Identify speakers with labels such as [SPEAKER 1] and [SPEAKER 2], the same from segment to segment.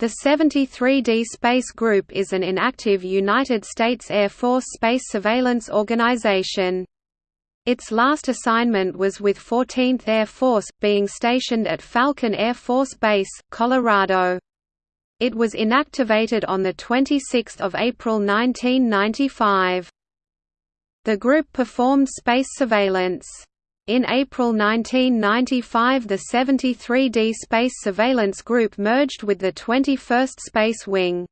[SPEAKER 1] The 73D Space Group is an inactive United States Air Force space surveillance organization. Its last assignment was with 14th Air Force, being stationed at Falcon Air Force Base, Colorado. It was inactivated on 26 April 1995. The group performed space surveillance. In April 1995 the 73D Space Surveillance Group merged with the 21st Space Wing.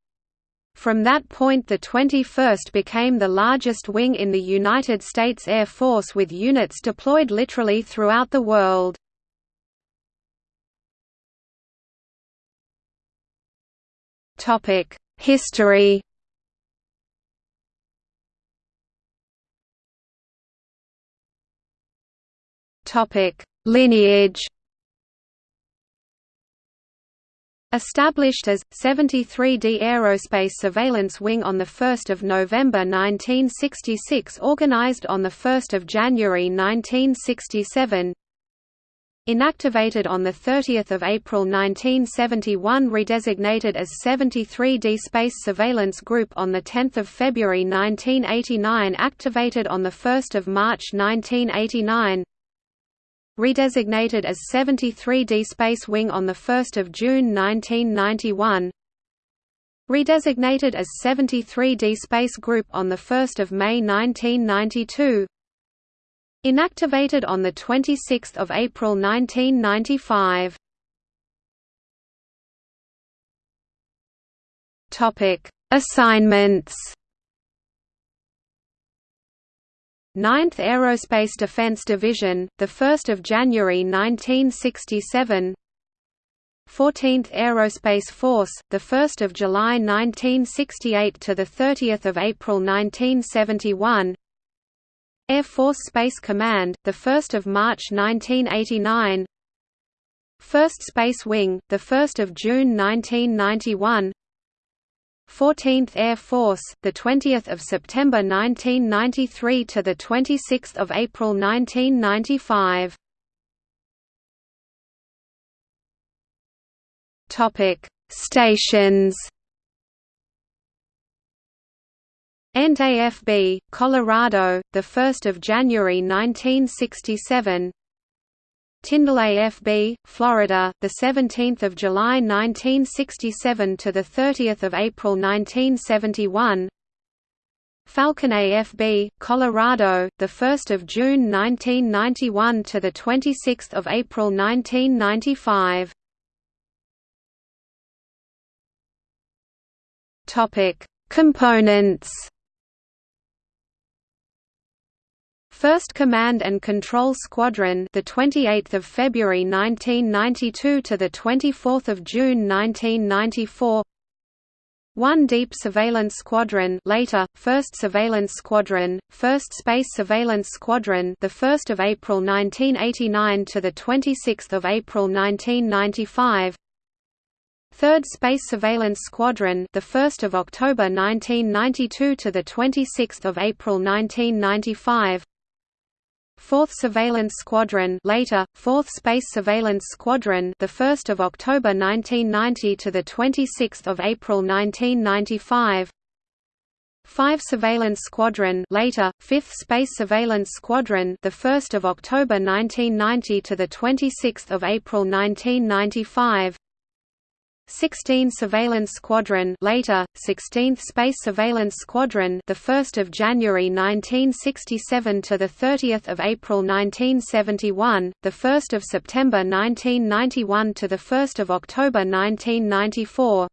[SPEAKER 1] From that point the 21st became the largest wing in the United States Air Force with units deployed literally throughout the world. History Topic: Lineage. Established as 73D Aerospace Surveillance Wing on 1 November 1966 organized on 1 January 1967 Inactivated on 30 April 1971 redesignated as 73D Space Surveillance Group on 10 February 1989 activated on 1 March 1989 redesignated as 73D Space Wing on 1 June 1991 redesignated as 73D Space Group on 1 May 1992 inactivated on 26 April 1995 Assignments 9th Aerospace Defense Division, the 1st of January 1967. 14th Aerospace Force, the 1st of July 1968 to the 30th of April 1971. Air Force Space Command, the 1st of March 1989. 1st Space Wing, the 1st of June 1991. 14th Air Force, the 20th of September 1993 to the 26th of April 1995. Topic: Stations. AFB, Colorado, the 1st of January 1967. Tyndall AFB, Florida, the 17th of July 1967 to the 30th of April 1971. Falcon AFB, Colorado, the 1st of June 1991 to the 26th of April 1995. Topic: Components 1st Command and Control Squadron, the 28th of February 1992 to the 24th of June 1994. 1 Deep Surveillance Squadron, later 1st Surveillance Squadron, 1st Space Surveillance Squadron, the 1st of April 1989 to the 26th of April 1995. 3rd Space Surveillance Squadron, the 1st of October 1992 to the 26th of April 1995. 4th Surveillance Squadron later 4th Space Surveillance Squadron the 1st of October 1990 to the 26th of April 1995 5 Surveillance Squadron later 5th Space Surveillance Squadron the 1st of October 1990 to the 26th of April 1995 16 Surveillance Squadron later 16th Space Surveillance Squadron the 1st of January 1967 to the 30th of April 1971 the 1st of September 1991 to the 1st of October 1994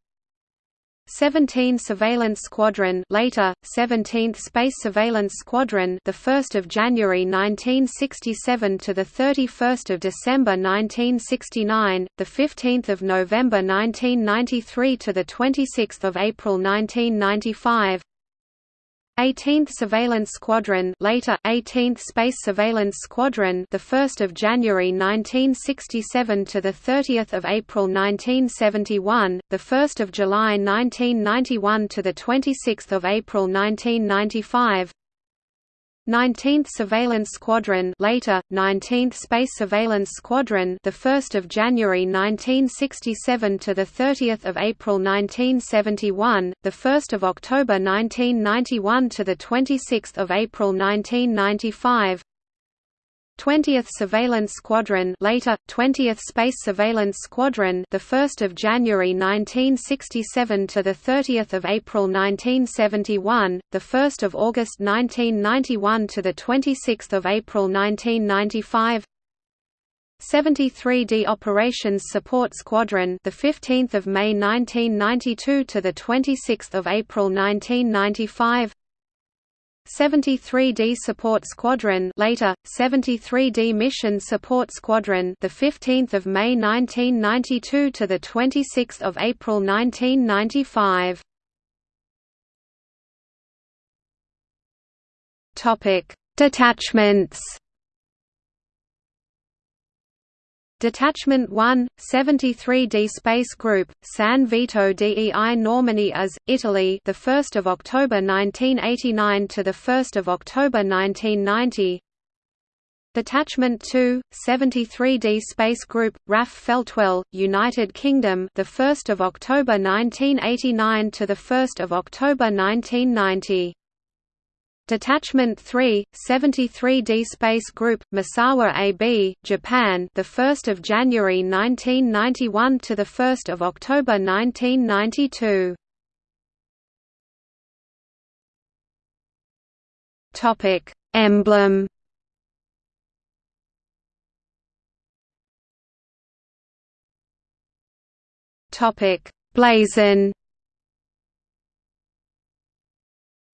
[SPEAKER 1] 17 Surveillance Squadron later 17th Space Surveillance Squadron the 1st of January 1967 to the 31st of December 1969 the 15th of November 1993 to the 26th of April 1995 18th Surveillance Squadron later 18th Space Surveillance Squadron the 1st of January 1967 to the 30th of April 1971 the 1st of July 1991 to the 26th of April 1995 19th Surveillance Squadron later 19th Space Surveillance Squadron the 1st of January 1967 to the 30th of April 1971 the 1st of October 1991 to the 26th of April 1995 20th Surveillance Squadron later 20th Space Surveillance Squadron the 1st of January 1967 to the 30th of April 1971 the 1st of August 1991 to the 26th of April 1995 73d Operations Support Squadron the 15th of May 1992 to the 26th of April 1995 73d Support Squadron later 73d Mission Support Squadron the 15th of May 1992 to the 26th of April 1995 Topic Detachments Detachment 1, 73d Space Group, San Vito dei Normanni as, Italy, the 1st of October 1989 to the 1st of October 1990. Detachment 2, 73d Space Group, RAF Feltwell, United Kingdom, the 1st of October 1989 to the 1st of October 1990. Detachment 3, 73d Space Group, Misawa AB, Japan, the 1st of January 1991 to the 1st of October 1992. Topic: Emblem. Topic: Blazon.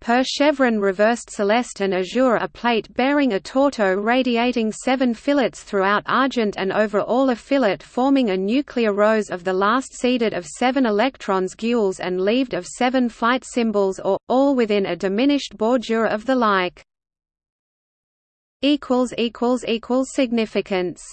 [SPEAKER 1] Per chevron reversed celeste and azure a plate bearing a torteau radiating seven fillets throughout argent and over all a fillet forming a nuclear rose of the last seeded of seven electrons gules and leaved of seven flight symbols or, all within a diminished bordure of the like. Significance